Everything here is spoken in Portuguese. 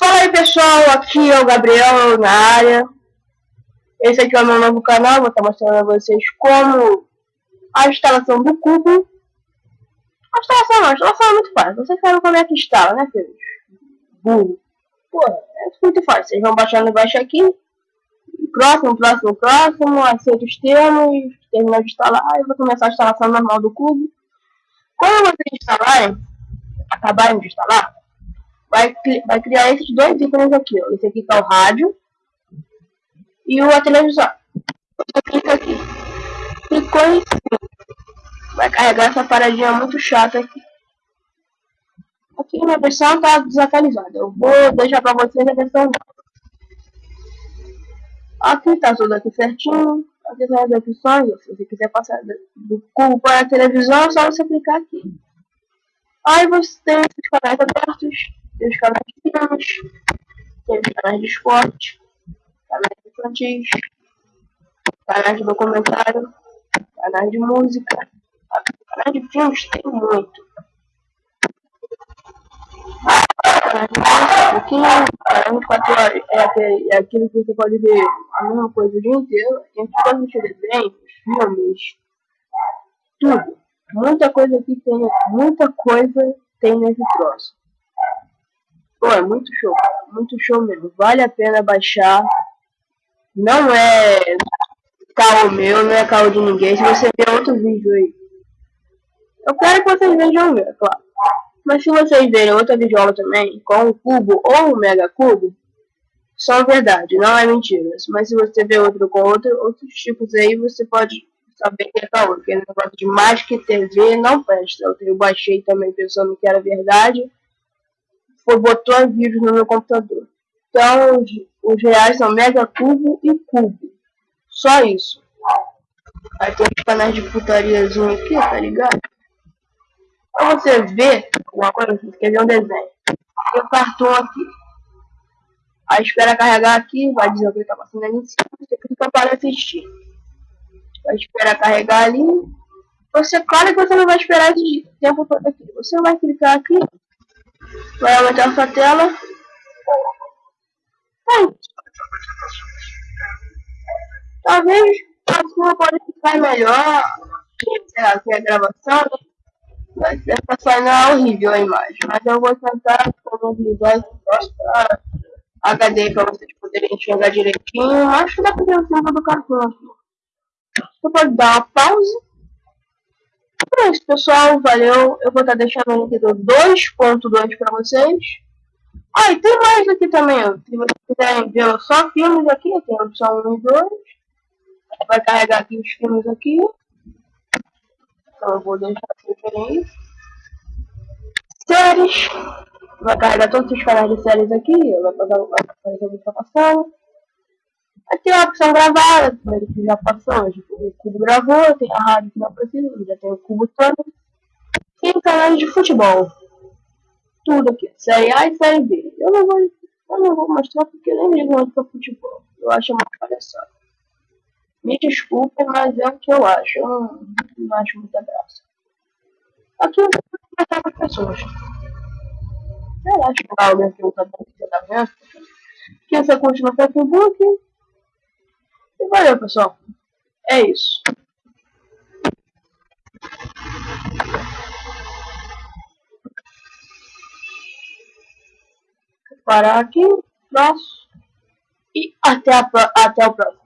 Fala aí pessoal, aqui é o Gabriel na área. Esse aqui é o meu novo canal, vou estar mostrando a vocês como a instalação do cubo. A instalação não, a instalação é muito fácil. Vocês sabem como é que instala, né, filhos? Burro. Porra, é muito fácil. Vocês vão baixando embaixo aqui. Próximo, próximo, próximo. Aceita os termos. Terminar de instalar. E vou começar a instalação normal do cubo. Quando vocês instalarem, acabarem de instalar, vai, vai criar esses dois ícones aqui. Ó. Esse aqui que é o rádio e o a televisão. Você clica aqui. Clicou em. Vai carregar essa paradinha muito chata aqui. Aqui minha versão está desatualizada. Eu vou deixar para vocês a versão Aqui está tudo aqui certinho. Aqui são as opções. Se você quiser passar do cubo para a televisão, é só você clicar aqui. Aí você tem os canais abertos tem os canais filmes, tem os canais de esporte, canais infantis, canais de documentário, canais de música, canais de filmes tem muito. Canais de música, aqui, canais de 4 horas, é, é aquilo que você pode ver a mesma coisa o dia inteiro, tem todos os desenhos, filmes, tudo. Muita coisa aqui tem, muita coisa tem nesse troço. Pô, é muito show, muito show mesmo. Vale a pena baixar. Não é carro meu, não é carro de ninguém. Se você ver outro vídeo aí. Eu quero que vocês vejam o meu, é claro. Mas se vocês verem outra videoaula também, com um cubo ou um mega cubo, são verdade, não é mentira. Mas se você ver outro com outro, outros tipos aí, você pode saber que é caô. Porque negócio de Magic TV não presta. Eu baixei também pensando que era verdade foi botou vírus no meu computador. Então, os, os reais são mega cubo e cubo. Só isso. Aí tem os canais de putariazinho aqui, tá ligado? Pra você ver alguma coisa, você quer ver um desenho. Tem o um aqui. Aí espera carregar aqui, vai dizer o que tá passando ali em cima. Você clica para assistir. Vai esperar carregar ali. Você, claro que você não vai esperar esse tempo todo aqui. Você vai clicar aqui Vai aumentar sua tela. Aí. Talvez a sua pode ficar melhor. Sei lá, que a gravação. Vai ser saindo horrível a imagem. Mas eu vou tentar disponibilizar esse para HD para vocês poderem enxergar direitinho. Acho que dá pra ver o fundo do cartão aqui. Você pode dar uma pausa é isso, pessoal. Valeu. Eu vou estar deixando o link do 2.2 para vocês. Ah, e tem mais aqui também. Se vocês quiserem ver só filmes aqui, tem a opção 1 e 2. Vai carregar aqui os filmes aqui. Então eu vou deixar assim verem Séries. Vai carregar todos os canais de séries aqui. Vai fazer o que está passando. É a opção gravada, primeiro que já passou, o Cubo gravou, tem a rádio que não precisa, já tem o Cubo todo. E o canal de futebol. Tudo aqui, série A e série B. Eu não vou, eu não vou mostrar porque eu nem ligo muito pra futebol. Eu acho uma palhaçada. Me desculpe, mas é o que eu acho. Eu não, não acho muita graça. Aqui eu vou conversar as pessoas. Eu acho que alguém que não tá vendo, que essa curte no Facebook. E valeu, pessoal. É isso. Vou parar aqui. Próximo. E até, a, até o próximo.